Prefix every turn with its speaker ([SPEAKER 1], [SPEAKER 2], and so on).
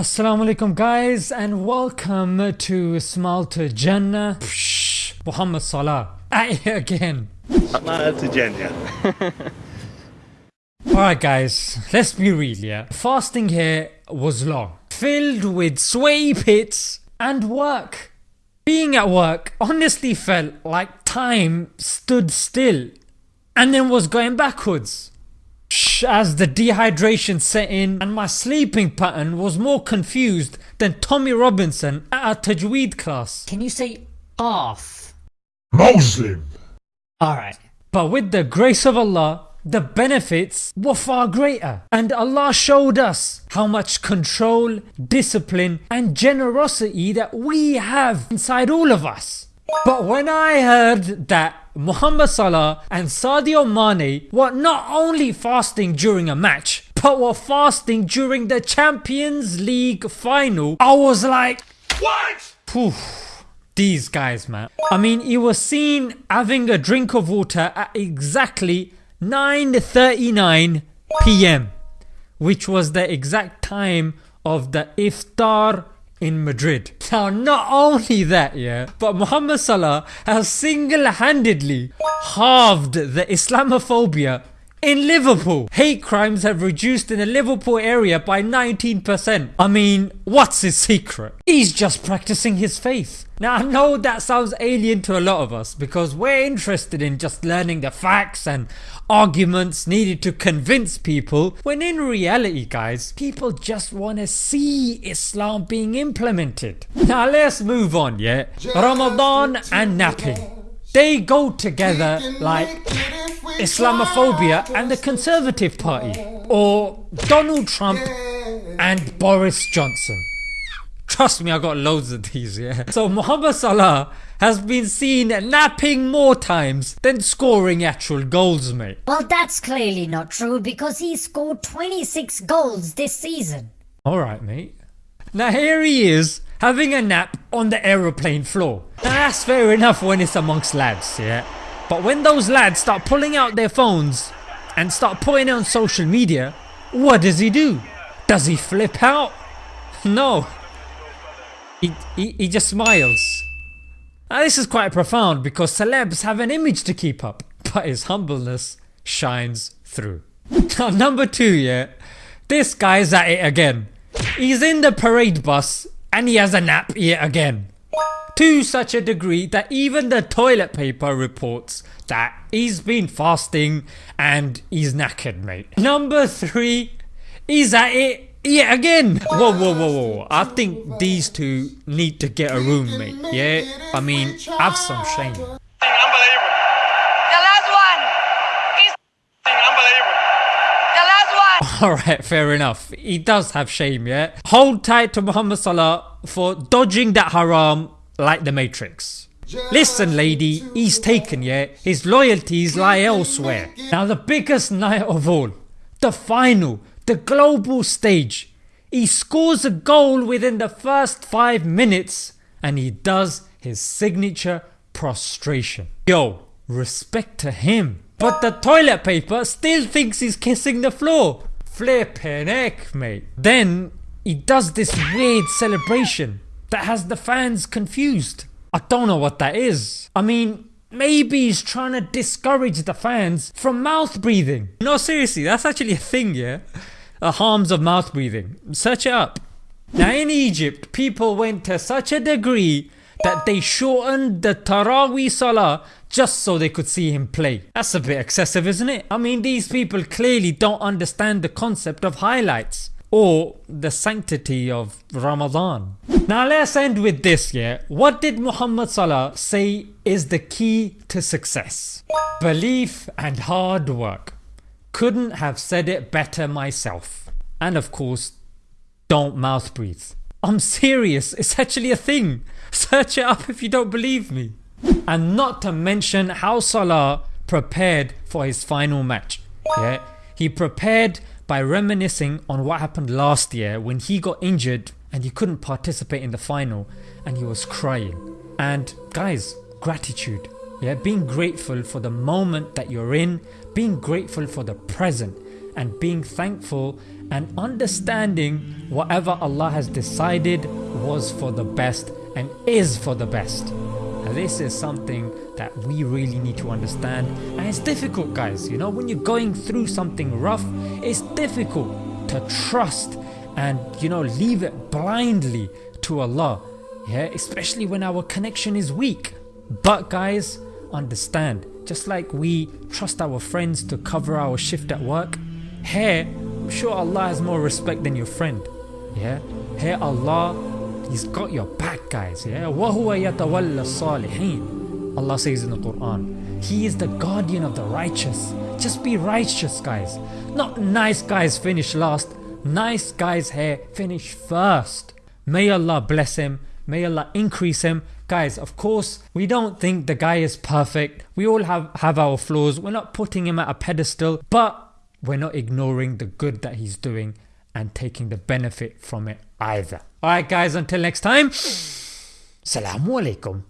[SPEAKER 1] Assalamu alaikum guys and welcome to Smile to Jannah. Psh, Muhammad Salah again.
[SPEAKER 2] to Jannah.
[SPEAKER 1] Alright guys, let's be real yeah. Fasting here was long, filled with sweaty pits and work. Being at work honestly felt like time stood still and then was going backwards as the dehydration set in and my sleeping pattern was more confused than Tommy Robinson at a Tajweed class.
[SPEAKER 3] Can you say off?
[SPEAKER 4] Muslim.
[SPEAKER 3] Alright.
[SPEAKER 1] But with the grace of Allah, the benefits were far greater and Allah showed us how much control, discipline and generosity that we have inside all of us. But when I heard that Muhammad Salah and Sadio Mane were not only fasting during a match but were fasting during the Champions League final, I was like
[SPEAKER 4] What?
[SPEAKER 1] Poof, these guys man. I mean he was seen having a drink of water at exactly 9.39 pm which was the exact time of the iftar in Madrid. Now not only that yeah, but Muhammad Salah has single-handedly halved the Islamophobia in Liverpool. Hate crimes have reduced in the Liverpool area by 19%. I mean, what's his secret? He's just practicing his faith. Now I know that sounds alien to a lot of us because we're interested in just learning the facts and arguments needed to convince people when in reality guys people just want to see Islam being implemented. Now let's move on yeah. Ramadan and napping. They go together like Islamophobia and the Conservative Party or Donald Trump and Boris Johnson. Trust me I got loads of these yeah. So Muhammad Salah has been seen napping more times than scoring actual goals mate.
[SPEAKER 3] Well that's clearly not true because he scored 26 goals this season.
[SPEAKER 1] Alright mate. Now here he is having a nap on the aeroplane floor. Now that's fair enough when it's amongst lads yeah. But when those lads start pulling out their phones and start putting it on social media, what does he do? Does he flip out? No, he, he, he just smiles. Now this is quite profound because celebs have an image to keep up but his humbleness shines through. Now number 2 yeah, this guy's at it again. He's in the parade bus and he has a nap yet again. To such a degree that even the toilet paper reports that he's been fasting and he's knackered mate. Number 3 he's at it yeah, again! Whoa, whoa, whoa, whoa. I think these two need to get a roommate, yeah? I mean, have some shame.
[SPEAKER 5] Unbelievable. The last one. He's unbelievable. The last one.
[SPEAKER 1] Alright, fair enough. He does have shame, yeah? Hold tight to Muhammad Salah for dodging that haram like the Matrix. Listen lady, he's taken yeah, his loyalties lie elsewhere. Now the biggest night of all, the final the global stage. He scores a goal within the first 5 minutes and he does his signature prostration. Yo, respect to him. But the toilet paper still thinks he's kissing the floor. Flippin' heck mate. Then he does this weird celebration that has the fans confused. I don't know what that is. I mean maybe he's trying to discourage the fans from mouth breathing. No seriously that's actually a thing yeah uh, harms of mouth breathing. Search it up. Now in Egypt people went to such a degree that they shortened the Taraweeh Salah just so they could see him play. That's a bit excessive isn't it? I mean these people clearly don't understand the concept of highlights or the sanctity of Ramadan. Now let's end with this yeah. What did Muhammad Salah say is the key to success? Belief and hard work. Couldn't have said it better myself. And of course don't mouth breathe. I'm serious, it's actually a thing. Search it up if you don't believe me. And not to mention how Salah prepared for his final match. Yeah, He prepared by reminiscing on what happened last year when he got injured and he couldn't participate in the final and he was crying. And guys, gratitude. Yeah, being grateful for the moment that you're in, being grateful for the present and being thankful and understanding whatever Allah has decided was for the best and is for the best. This is something that we really need to understand. And it's difficult guys you know when you're going through something rough it's difficult to trust and you know leave it blindly to Allah yeah? Especially when our connection is weak. But guys understand just like we trust our friends to cover our shift at work here I'm sure Allah has more respect than your friend yeah? Here Allah He's got your back guys yeah وَهُوَ يَتَوَلَّ الصَّالِحِينَ Allah says in the Quran He is the guardian of the righteous just be righteous guys not nice guys finish last nice guys here finish first may Allah bless him may Allah increase him guys of course we don't think the guy is perfect we all have have our flaws we're not putting him at a pedestal but we're not ignoring the good that he's doing and taking the benefit from it either. Alright guys, until next time, Salamu Alaikum.